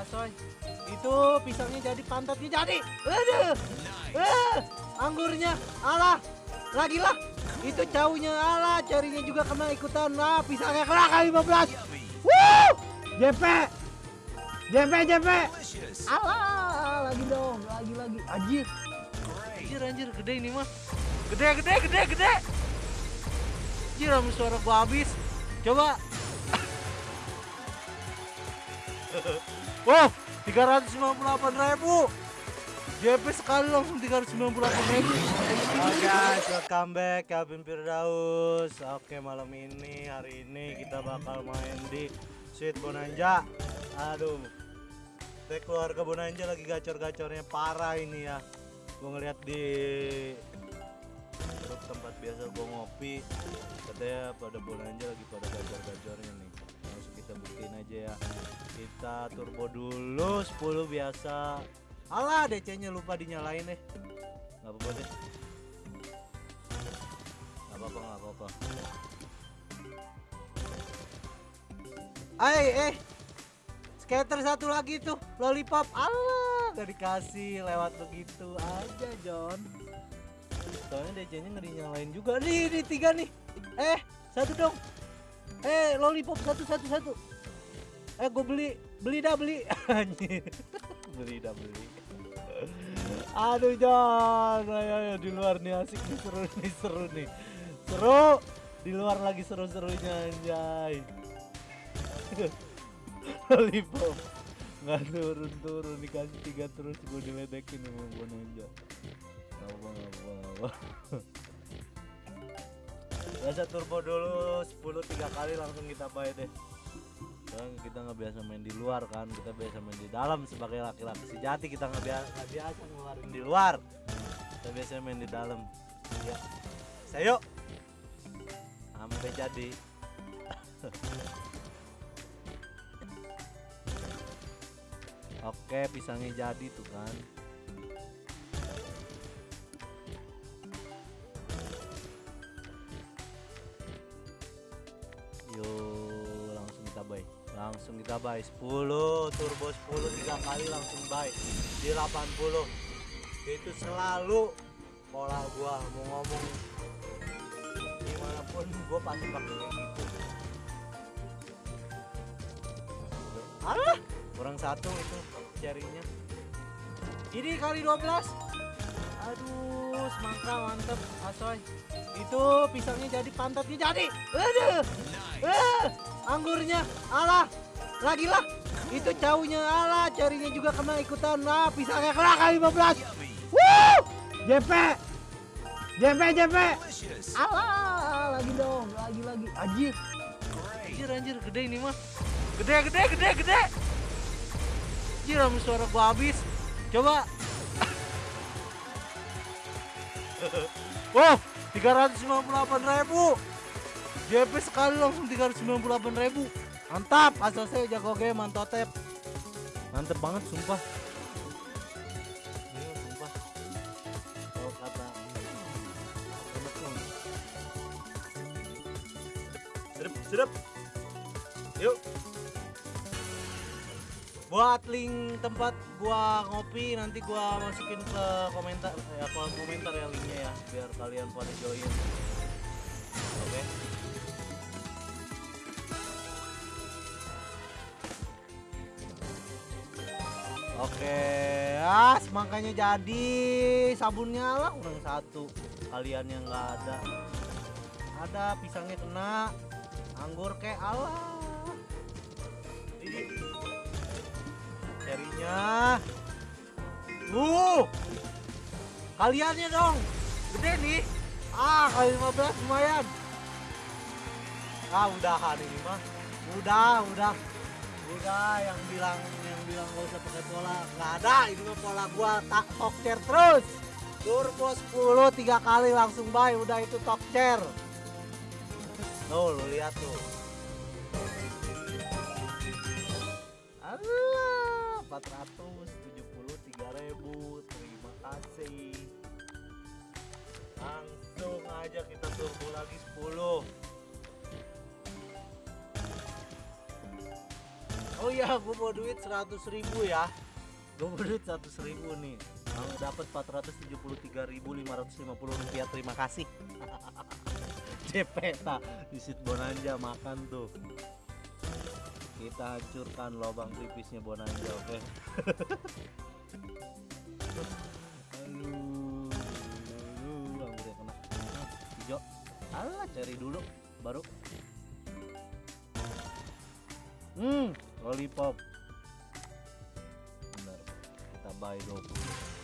asoy. Itu pisangnya jadi pantatnya jadi. Aduh. Eh, anggurnya. Alah. Lagi lah. Itu caunya alah, carinya juga kena ikutan. Nah, pisangnya kena kali 15. Wuh! JP. JP, JP. Alah, lagi dong, lagi lagi. Anjir. Anjir, anjir, gede ini mah. Gede, gede, gede, gede. Anjir, suara gua habis. Coba. Wow, 398 ribu. JP sekali langsung 398 ribu. Oke guys, welcome back Calvin Firdaus. Oke malam ini, hari ini kita bakal main di Sweet Bonanza. Aduh, Teh keluarga Bonanza lagi gacor-gacornya parah ini ya. Gue ngeliat di tempat biasa gue ngopi, katanya pada Bonanza lagi pada gacor-gacornya nih. Kita buktiin aja ya. Kita turbo dulu 10 biasa. Alah, DC-nya lupa dinyalain deh. Nggak apa-apa deh. Nggak apa-apa, nggak apa-apa. Eh, eh. Skater satu lagi tuh, lollipop. Allah, gak dikasih lewat begitu aja, John. Soalnya DC-nya nggak dinyalain juga. Nih, nih tiga nih. Eh, satu dong. Eh, lollipop satu, satu, satu. Eh, gue beli, beli dah beli. Anjir. beli dah beli. Aduh John, ayo, ayo di luar nih asik nih seru nih seru nih seru di luar lagi seru-serunya anjay. Lollipop nggak turun turun dikasih tiga terus gue diledekin sama Bonanza. Nggak apa apa. Biasa turbo dulu 10 tiga kali langsung kita buy deh. Sekarang kita nggak biasa main di luar kan, kita biasa main di dalam sebagai laki-laki sejati kita nggak biasa nggak biasa ngeluarin di luar. Kita biasa main di dalam. Ya, saya sampai jadi. Oke, pisangnya jadi tuh kan. Yuk, langsung kita buy. Langsung kita buy 10 turbo 10 tiga kali langsung buy di 80. Itu selalu pola gua mau ngomong di mana pun gua pasti pakai gitu. Alah, kurang satu itu jarinya. Ini kali 12. Aduh, semangka mantep asoy. Itu pisangnya jadi pantatnya jadi. Aduh. Eh, anggurnya alah. Lagi lah. Itu caunya alah, carinya juga kena ikutan. Nah, pisangnya kena kali 15. Wuh! JP. JP, JP. Alah, lagi dong, lagi lagi. Anjir. Anjir, anjir, gede ini mah. Gede, gede, gede, gede. Anjir, suara gua habis. Coba. Wow, 398 ribu. JP sekali langsung 398 ribu. Mantap, asal saya jago game mantotep. Mantep banget sumpah. Iya, sumpah. Kalau kata Sedep, sedep. Yuk. Buat link tempat gua ngopi nanti gua masukin ke komentar ya kolom komentar ya linknya ya biar kalian pada join. Oke. Oke, ah semangkanya jadi. Sabunnya lah kurang satu. Kalian yang nggak ada. Ada pisangnya kena. Anggur kayak Allah ini. Carinya uh. Kaliannya dong. Gede nih. Ah kali 15 lumayan. Ah udahan ini mah. Udah udah udah yang bilang yang bilang gak usah pakai pola nggak ada. Ini mah pola gua tak talk chair terus. Turbo 10 tiga kali langsung buy udah itu talk chair. Tuh lu lihat tuh. Allah 473 ribu terima kasih. Langsung aja kita turbo lagi 10 oh iya gue bawa duit 100 ribu ya. Gue bawa duit 100 ribu nih. Kalau dapat 473.550 rupiah. Terima kasih. JP tak visit Bonanja makan tuh. Kita hancurkan lubang tipisnya Bonanja oke? Aduh aduh anggurnya kena hijau. Alah cari dulu baru. Hmm lollipop. Bener. Kita buy 20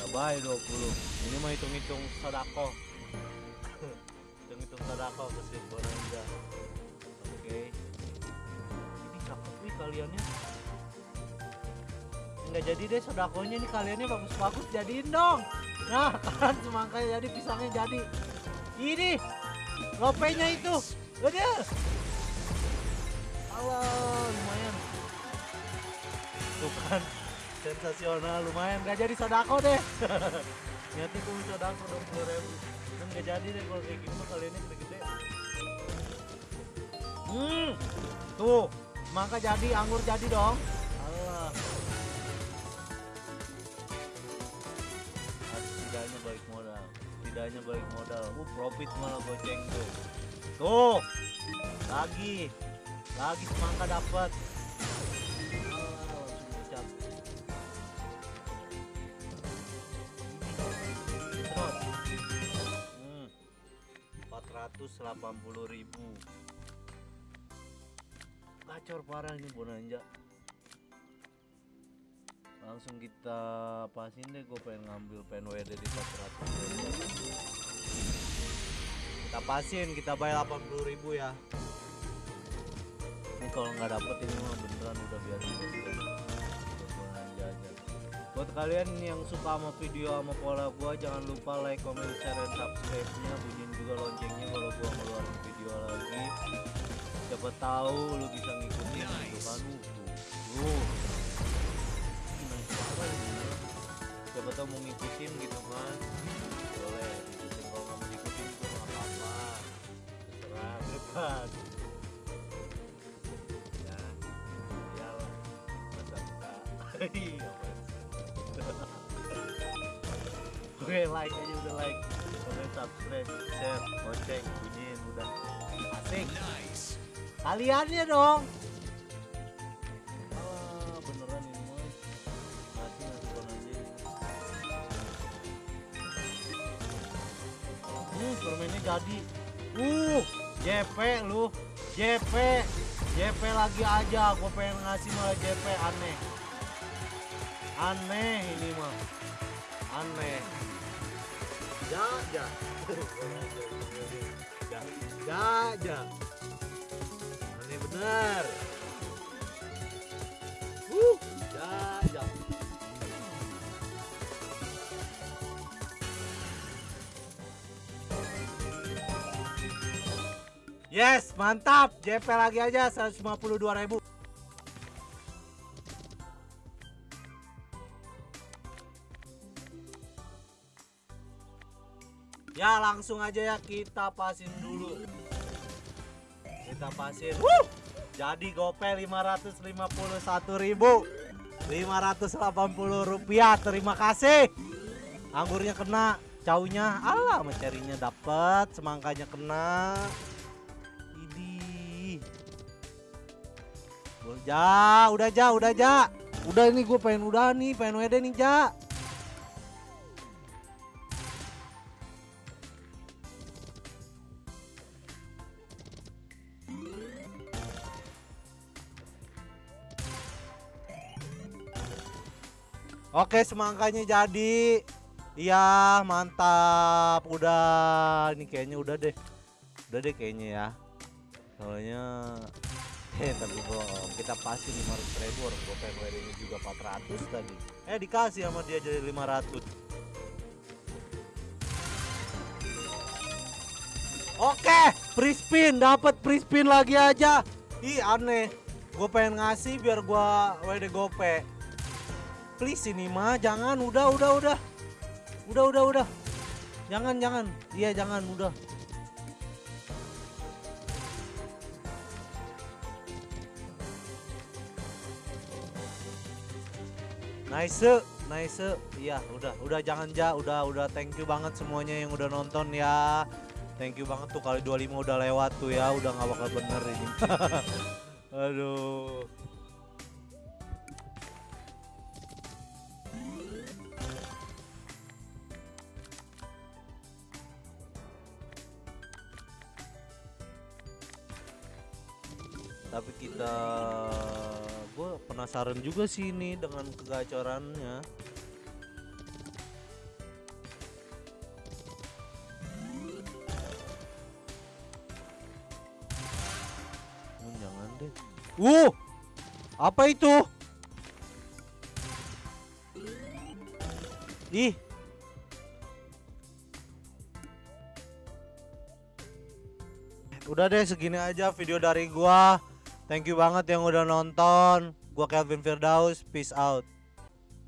kita buy 20 ini mah hitung-hitung sodako. Hitung-hitung sodako ke Sweet Bonanza. Oke. Ini cakep nih kaliannya? Nggak jadi deh sodakonya nih kaliannya bagus-bagus jadiin dong. Nah kan semangka jadi pisangnya jadi. Ini lopenya itu. Udah Allah lumayan. Tuh kan sensasional lumayan. Gak jadi sodako deh. Niatnya gue sodako dong puluh ribu. Kan gak jadi deh kalau kayak gini mah kaliannya gede-gede. Hmm tuh semangka jadi anggur jadi dong. Allah Ah, setidaknya balik modal setidaknya balik modal. Uh profit malah goceng tuh tuh lagi lagi semangka dapat ucap Sedot. Hmm, 480 ribu gacor parah ini bonanja langsung kita pasin deh gue pengen ngambil pen WD di 400 kita pasin kita bayar 80 ribu ya ini kalau nggak dapet ini mah beneran udah aja buat kalian yang suka sama video sama pola gua jangan lupa like comment share dan subscribe nya bunyiin juga loncengnya kalau gua ngeluarin video lagi. Siapa tahu lu bisa ngikutin gitu kan. Tuh nice parah ini siapa tahu mau ngikutin gitu kan iya apaan sih? oke like aja udah like comment subscribe share lonceng bunyiin udah. Asik. Kaliannya dong. Ah beneran ini hmm permennya jadi. Uh JP lu. JP JP lagi aja. Gue pengen ngasih malah JP aneh aneh ini mah. Aneh. Ja ja. Ja ja. Ja aneh bener. Uh ja ja. Yes, mantap. JP lagi aja 152.000. Ya, langsung aja ya kita pasin dulu. Kita pasin. Wuh! Jadi gope 551.000. 580 rupiah. Terima kasih. Anggurnya kena, caunya alah mencarinya dapat, semangkanya kena. Idi. Ja, udah ja, udah ja. Udah ini gue pengen udah nih, pengen WD nih ja. Oke, semangkanya jadi. Iya, mantap. Udah, ini kayaknya udah deh. Udah deh kayaknya ya. Soalnya eh tapi bohong. Kita pasti 500 ribu orang gue pengen juga 400 tadi. Eh dikasih sama dia jadi 500. Oke, free spin dapat free spin lagi aja. Ih aneh. Gue pengen ngasih biar gua WD gope please ini mah jangan udah udah udah udah udah udah jangan jangan iya jangan udah Nice, nice. Iya, udah, udah jangan ja, udah, udah thank you banget semuanya yang udah nonton ya. Thank you banget tuh kali 25 udah lewat tuh ya, udah nggak bakal bener ini. Aduh. Tapi kita gue penasaran juga sih ini dengan kegacorannya. Oh, jangan deh. Uh, apa itu? Ih. Udah deh segini aja video dari gua. Thank you banget yang udah nonton. Gua Kelvin Firdaus. Peace out.